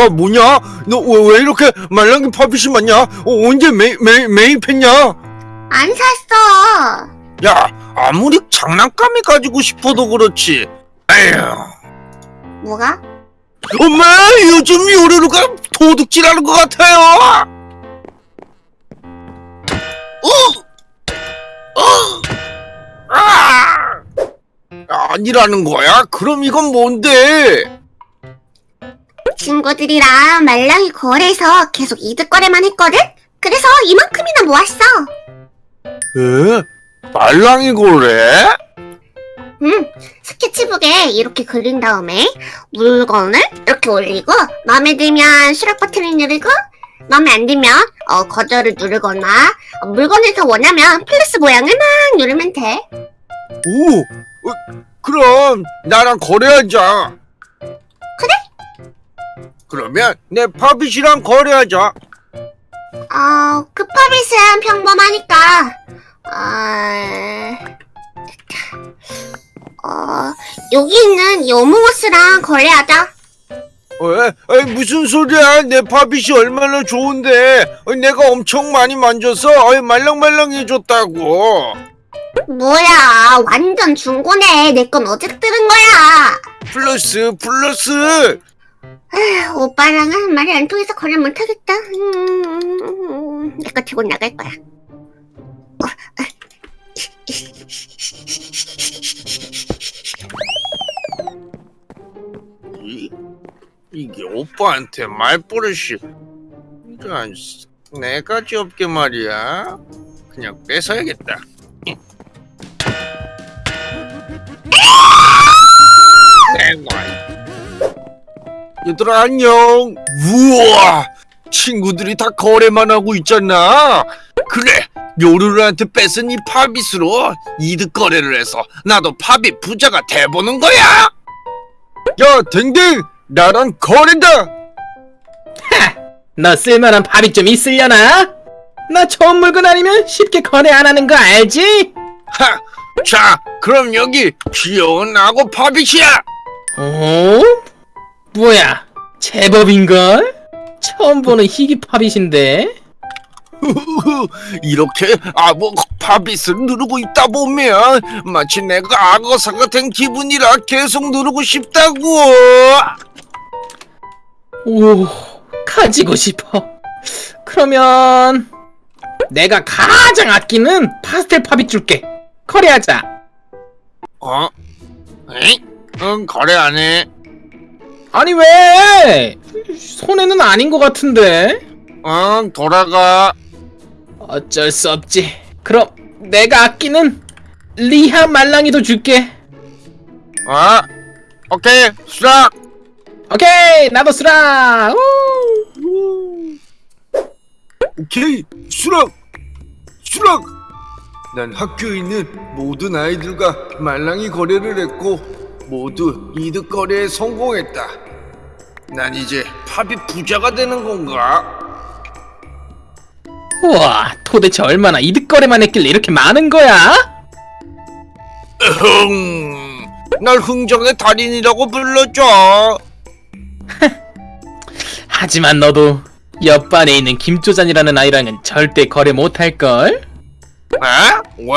야 뭐냐? 너 왜 이렇게 말랑이 팝잇이 많냐? 어, 언제 매, 매, 매입했냐? 안 샀어. 야 아무리 장난감이 가지고 싶어도 그렇지 에휴 뭐가? 엄마 요즘 요루루가 도둑질하는 것 같아요 어? 아니라는 거야? 그럼 이건 뭔데? 친구들이랑 말랑이 거래해서 계속 이득 거래만 했거든? 그래서 이만큼이나 모았어. 에? 말랑이 거래? 응, 스케치북에 이렇게 그린 다음에 물건을 이렇게 올리고 마음에 들면 수락 버튼을 누르고 마음에 안 들면 어, 거절을 누르거나 어, 물건을 더 원하면 플러스 모양을 막 누르면 돼. 오, 어, 그럼 나랑 거래하자. 그래? 그러면 내 파빗이랑 거래하자. 어, 급파빗은 평범하니까 어, 어, 여기 있는 여무옷이랑 거래하자. 왜? 아이, 무슨 소리야? 내 파빗이 얼마나 좋은데? 어, 내가 엄청 많이 만져서 말랑말랑해졌다고. 뭐야, 완전 중고네. 내 건 어제 뜯은 거야. 플러스 플러스. 에휴, 오빠랑은 한 말이 안 통해서 거래 못하겠다. 음, 내거 들고 나갈 거야. 이, 이게 오빠한테 말버릇이 이런 네 가지 없게 말이야. 그냥 뺏어야겠다. 얘들아 안녕. 우와, 친구들이 다 거래만 하고 있잖아. 그래, 요루루한테 뺏은 이 팝잇으로 이득 거래를 해서 나도 팝잇 부자가 돼보는 거야. 야, 댕댕, 나랑 거래다. 너 쓸만한 밥이 좀 있으려나? 나 좋은 물건 아니면 쉽게 거래 안 하는 거 알지? 하, 자, 그럼 여기 귀여운 악어 팝잇이야. 어? 뭐야? 제법인걸? 처음 보는 희귀 팝잇인데? 이렇게 악어 팝잇을 누르고 있다 보면 마치 내가 악어사가 된 기분이라 계속 누르고 싶다고. 오, 가지고 싶어. 그러면 내가 가장 아끼는 파스텔 팝잇 줄게. 거래하자. 어? 에이? 응, 거래 안 해. 아니 왜? 손해는 아닌 것 같은데? 응, 돌아가. 어쩔 수 없지. 그럼 내가 아끼는 리하 말랑이도 줄게. 어? 오케이, 수락. 오케이, 나도 쓰라. 우! 오케이 수락 수락 난 학교에 있는 모든 아이들과 말랑이 거래를 했고 모두 이득 거래에 성공했다 난 이제 팝이 부자가 되는 건가? 우와, 도대체 얼마나 이득 거래만 했길래 이렇게 많은 거야? 흥, 날 흥정의 달인이라고 불러줘 하지만 너도 옆반에 있는 김조잔이라는 아이랑은 절대 거래 못할 걸. 에? 왜?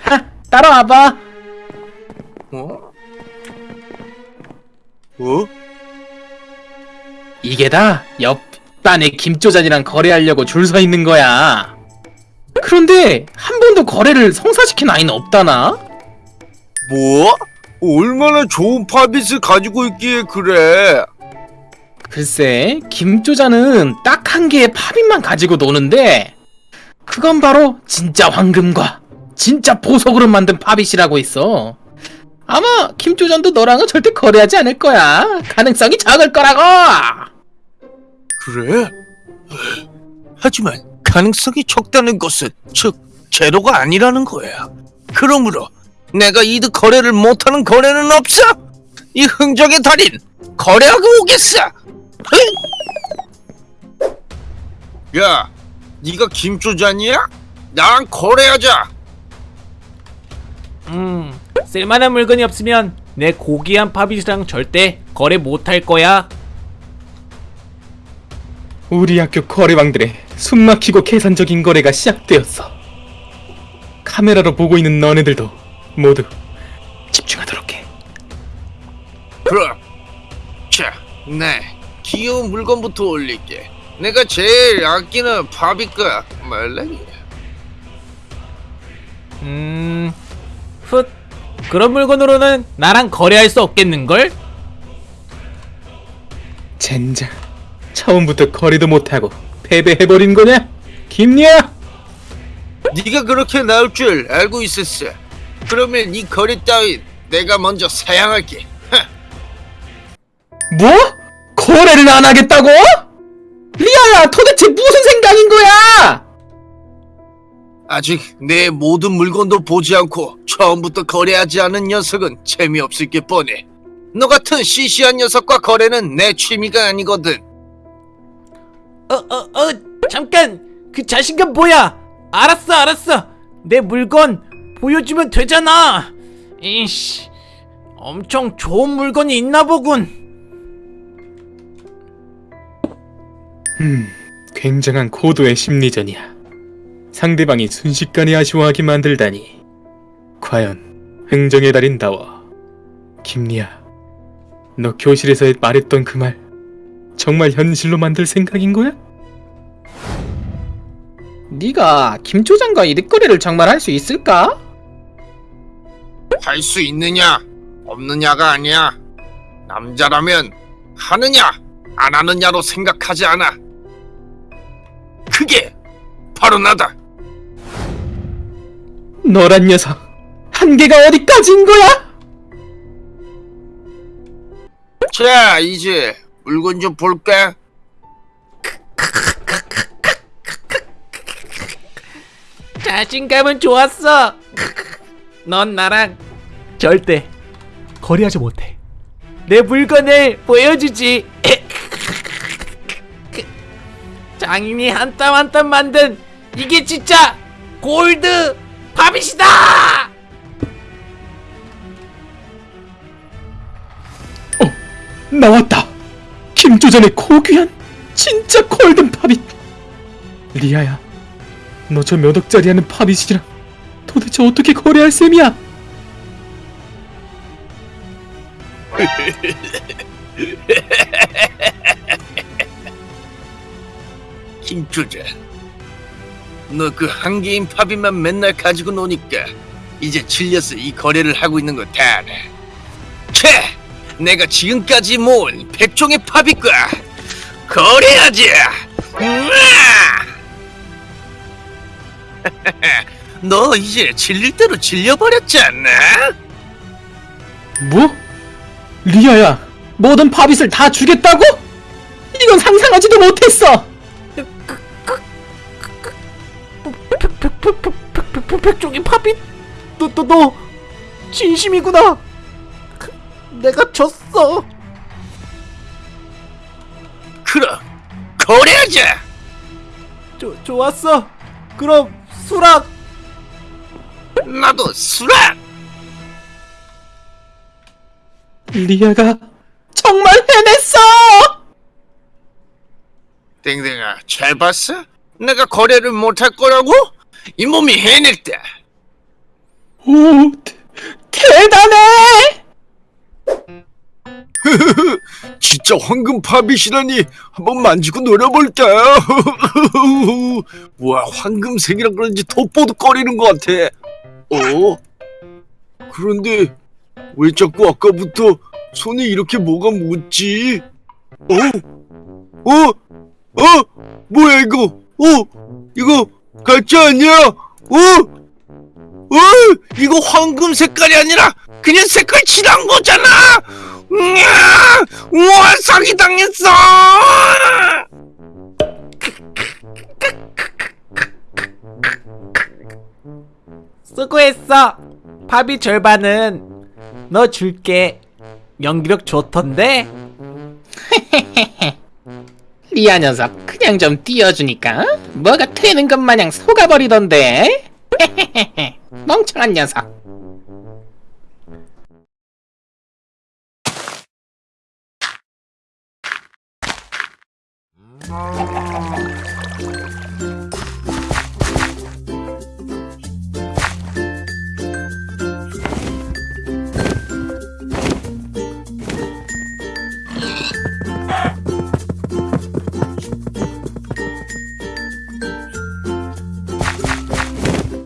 하, 따라와봐. 어? 어? 이게 다 옆반에 김조잔이랑 거래하려고 줄 서 있는 거야. 그런데 한 번도 거래를 성사시킨 아이는 없다나? 뭐? 얼마나 좋은 팝잇을 가지고 있기에 그래 글쎄, 김조자는 딱 한 개의 팝잇만 가지고 노는데 그건 바로 진짜 황금과 진짜 보석으로 만든 팝잇이라고 있어. 아마 김조전도 너랑은 절대 거래하지 않을 거야. 가능성이 적을 거라고. 그래? 하지만 가능성이 적다는 것은 즉 제로가 아니라는 거야. 그러므로 내가 이득 거래를 못하는 거래는 없어. 이 흥정의 달인 거래하고 오겠어. 흥! 야, 네가 김조잔이야? 나랑 거래하자. 음, 쓸만한 물건이 없으면 내 고귀한 팝잇이랑 절대 거래 못할 거야. 우리 학교 거래왕들의 숨막히고 계산적인 거래가 시작되었어. 카메라로 보고 있는 너네들도 모두 집중하도록 해. 그럼 자, 네 귀여운 물건부터 올릴게. 내가 제일 아끼는 파비과 말랭이. 음, 훗. 그런 물건으로는 나랑 거래할 수 없겠는걸? 젠장. 처음부터 거래도 못하고 패배해버린 거냐? 김야! 네가 그렇게 나올 줄 알고 있었어. 그러면 이 거래 따윈 내가 먼저 사양할게. 뭐? 거래를 안 하겠다고? 리아야 도대체 무슨 생각인 거야? 아직 내 모든 물건도 보지 않고 처음부터 거래하지 않은 녀석은 재미없을 게 뻔해. 너 같은 시시한 녀석과 거래는 내 취미가 아니거든. 어, 어, 어, 잠깐! 그 자신감 뭐야? 알았어, 알았어! 내 물건 보여주면 되잖아! 이씨, 엄청 좋은 물건이 있나 보군! 음, 굉장한 고도의 심리전이야. 상대방이 순식간에 아쉬워하게 만들다니. 과연 흥정의 달인 다워. 김리아, 너 교실에서 말했던 그 말 정말 현실로 만들 생각인 거야? 네가 김초장과 이득거래를 정말 할 수 있을까? 할 수 있느냐, 없느냐가 아니야. 남자라면 하느냐, 안 하느냐로 생각하지 않아. 그게 바로 나다. 너란 녀석, 한계가 어디까지인 거야? 자, 이제 물건 좀 볼까? 자신감은 좋았어! 넌 나랑 절대 거래하지 못해. 내 물건을 보여주지! 장인이 한 땀 한 땀 만든 이게 진짜 골드 팝잇이다! 나왔다. 김조전의 고귀한 진짜 골든 팝잇. 리아야, 너 저 몇 억짜리 하는 팝잇이랑 도대체 어떻게 거래할 셈이야? 김주자. 너 그 한 개인 팝이만 맨날 가지고 노니까 이제 질려서 이 거래를 하고 있는 거 다 알아. 채! 내가 지금까지 모은 백종의 팝잇과 거래하자! 우와! 너 이제 질릴 대로 질려버렸지 않나? 뭐? 리아야, 모든 팝잇을 다 주겠다고? 이건 상상하지도 못했어. 백종이 팝잇? 너, 너, 너 진심이구나. 그, 내가 졌어. 그럼 거래하자! 좋 좋았어. 그럼 수락. 나도 수락! 리아가 정말 해냈어. 땡땡아 잘 봤어? 내가 거래를 못할 거라고? 이 몸이 해냈다 오, 대, 대단해. 진짜 황금 팝잇이라니 한번 만지고 노려볼까? 와 황금색이라 그런지 돋보득거리는 것 같아 어? 그런데 왜 자꾸 아까부터 손에 이렇게 뭐가 묻지? 어? 어? 어? 뭐야 이거? 어? 이거 가짜 아니야? 어? 어? 이거 황금 색깔이 아니라 그냥 색깔 칠한 거잖아! 우와! 우와 사기 당했어! 수고했어. 팝이 절반은 너 줄게. 연기력 좋던데? 리아 녀석. 그냥 좀 띄워주니까 뭐가 되는 것 마냥 속아버리던데. 멍청한 녀석